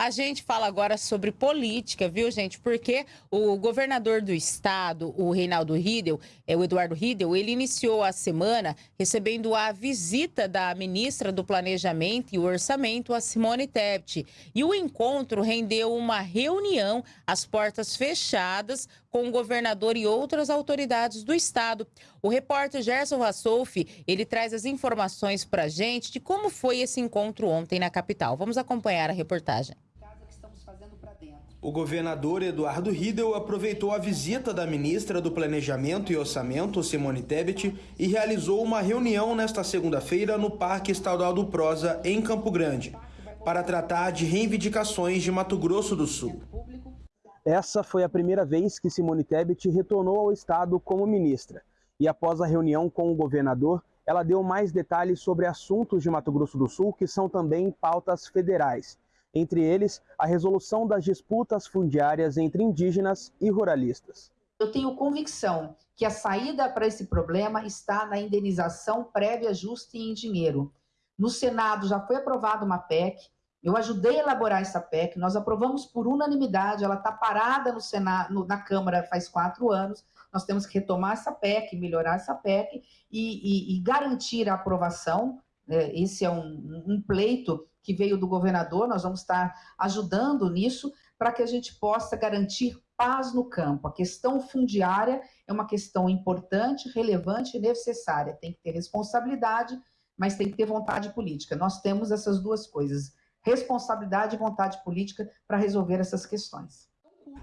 A gente fala agora sobre política, viu, gente? Porque o governador do estado, o Reinaldo Riedel, é o Eduardo Riedel, ele iniciou a semana recebendo a visita da ministra do Planejamento e Orçamento, a Simone Tebet. E o encontro rendeu uma reunião às portas fechadas com o governador e outras autoridades do estado. O repórter Gerson Rassolfi, ele traz as informações para a gente de como foi esse encontro ontem na capital. Vamos acompanhar a reportagem. O governador Eduardo Riedel aproveitou a visita da ministra do Planejamento e Orçamento, Simone Tebet, e realizou uma reunião nesta segunda-feira no Parque Estadual do Prosa, em Campo Grande, para tratar de reivindicações de Mato Grosso do Sul. Essa foi a primeira vez que Simone Tebet retornou ao estado como ministra. E após a reunião com o governador, ela deu mais detalhes sobre assuntos de Mato Grosso do Sul que são também pautas federais. Entre eles, a resolução das disputas fundiárias entre indígenas e ruralistas. Eu tenho convicção que a saída para esse problema está na indenização prévia justa e em dinheiro. No Senado já foi aprovada uma PEC, eu ajudei a elaborar essa PEC, nós aprovamos por unanimidade, ela está parada no Senado, na Câmara faz quatro anos, nós temos que retomar essa PEC, melhorar essa PEC e, e, e garantir a aprovação. Né? Esse é um, um pleito que veio do governador, nós vamos estar ajudando nisso para que a gente possa garantir paz no campo. A questão fundiária é uma questão importante, relevante e necessária. Tem que ter responsabilidade, mas tem que ter vontade política. Nós temos essas duas coisas responsabilidade e vontade política para resolver essas questões.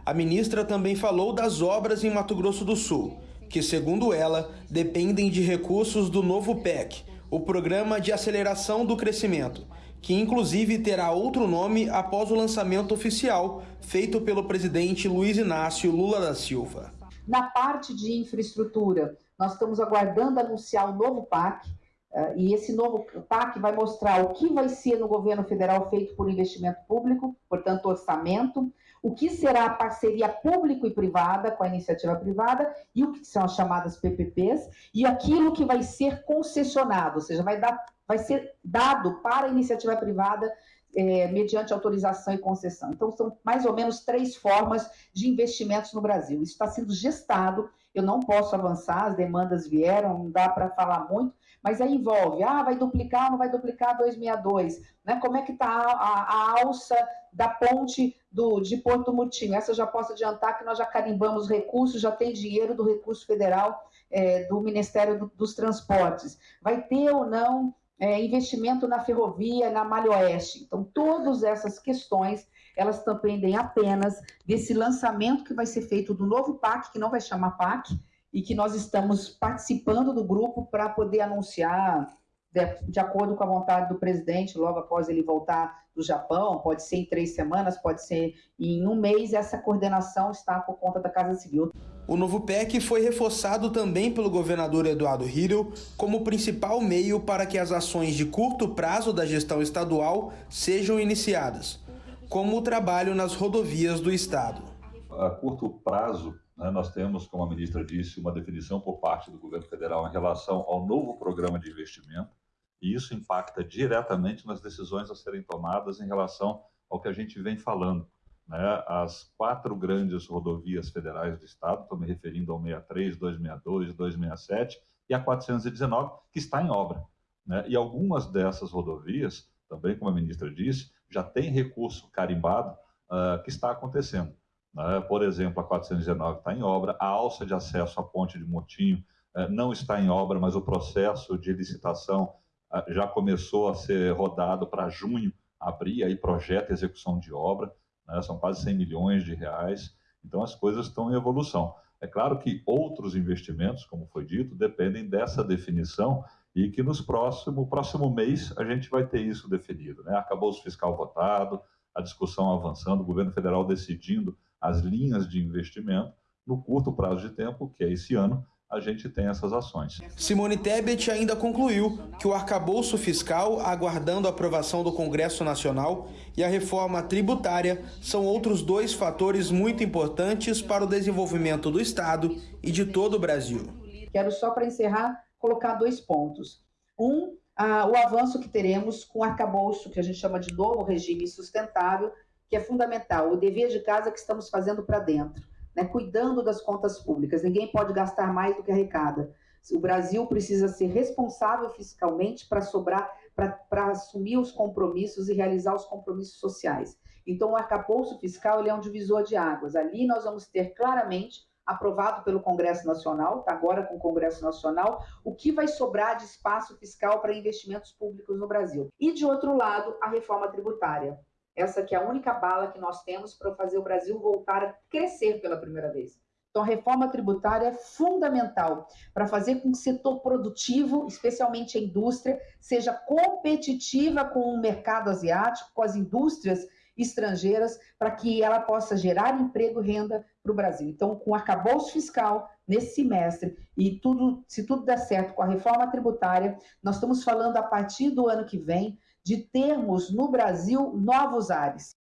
A ministra também falou das obras em Mato Grosso do Sul, que, segundo ela, dependem de recursos do novo PEC, o Programa de Aceleração do Crescimento, que inclusive terá outro nome após o lançamento oficial feito pelo presidente Luiz Inácio Lula da Silva. Na parte de infraestrutura, nós estamos aguardando anunciar o novo PAC, Uh, e esse novo PAC vai mostrar o que vai ser no governo federal feito por investimento público, portanto, orçamento, o que será a parceria público e privada com a iniciativa privada e o que são as chamadas PPPs e aquilo que vai ser concessionado, ou seja, vai, dar, vai ser dado para a iniciativa privada é, mediante autorização e concessão. Então, são mais ou menos três formas de investimentos no Brasil. Isso está sendo gestado, eu não posso avançar, as demandas vieram, não dá para falar muito, mas aí envolve, ah, vai duplicar não vai duplicar 262, né? Como é que está a, a, a, alça da ponte do, de Porto Murtinho? Essa eu já posso adiantar que nós já carimbamos recursos, já tem dinheiro do recurso federal é, do Ministério do, dos Transportes. Vai ter ou não é, investimento na ferrovia, na Malha Oeste? Então, todas essas questões, elas dependem apenas desse lançamento que vai ser feito do novo PAC, que não vai chamar PAC, e que nós estamos participando do grupo para poder anunciar, de, de, acordo com a vontade do presidente, logo após ele voltar do Japão, pode ser em três semanas, pode ser em um mês, essa coordenação está por conta da Casa Civil. O novo PEC foi reforçado também pelo governador Eduardo Hirel como principal meio para que as ações de curto prazo da gestão estadual sejam iniciadas, como o trabalho nas rodovias do estado. A curto prazo, né, nós temos, como a ministra disse, uma definição por parte do governo federal em relação ao novo programa de investimento, e isso impacta diretamente nas decisões a serem tomadas em relação ao que a gente vem falando. Né, as quatro grandes rodovias federais do Estado, estou me referindo ao 63, 262, 267 e a 419, que está em obra. Né, e algumas dessas rodovias, também como a ministra disse, já tem recurso carimbado uh, que está acontecendo. Né? Por exemplo, a 419 está em obra, a alça de acesso à ponte de Motinho eh, não está em obra, mas o processo de licitação eh, já começou a ser rodado para junho, abrir aí projeto e execução de obra, né? são quase 100 milhões de reais, então as coisas estão em evolução. É claro que outros investimentos, como foi dito, dependem dessa definição e que nos próximo próximo mês a gente vai ter isso definido. Né? Acabou o fiscal votado, a discussão avançando, o governo federal decidindo as linhas de investimento, no curto prazo de tempo, que é esse ano, a gente tem essas ações. Simone Tebet ainda concluiu que o arcabouço fiscal, aguardando a aprovação do Congresso Nacional, e a reforma tributária são outros dois fatores muito importantes para o desenvolvimento do Estado e de todo o Brasil. Quero só para encerrar colocar dois pontos. Um, a, o avanço que teremos com o arcabouço, que a gente chama de novo regime sustentável, que é fundamental, o dever de casa que estamos fazendo para dentro, né? cuidando das contas públicas. Ninguém pode gastar mais do que arrecada. O Brasil precisa ser responsável fiscalmente para sobrar, para assumir os compromissos e realizar os compromissos sociais. Então, o arcabouço fiscal ele é um divisor de águas. Ali nós vamos ter claramente aprovado pelo Congresso Nacional, tá agora com o Congresso Nacional, o que vai sobrar de espaço fiscal para investimentos públicos no Brasil. E, de outro lado, a reforma tributária. Essa que é a única bala que nós temos para fazer o Brasil voltar a crescer pela primeira vez. Então, a reforma tributária é fundamental para fazer com que o setor produtivo, especialmente a indústria, seja competitiva com o mercado asiático, com as indústrias estrangeiras, para que ela possa gerar emprego e renda para o Brasil. Então, com o arcabouço fiscal nesse semestre e tudo, se tudo der certo com a reforma tributária, nós estamos falando a partir do ano que vem de termos no Brasil novos ares.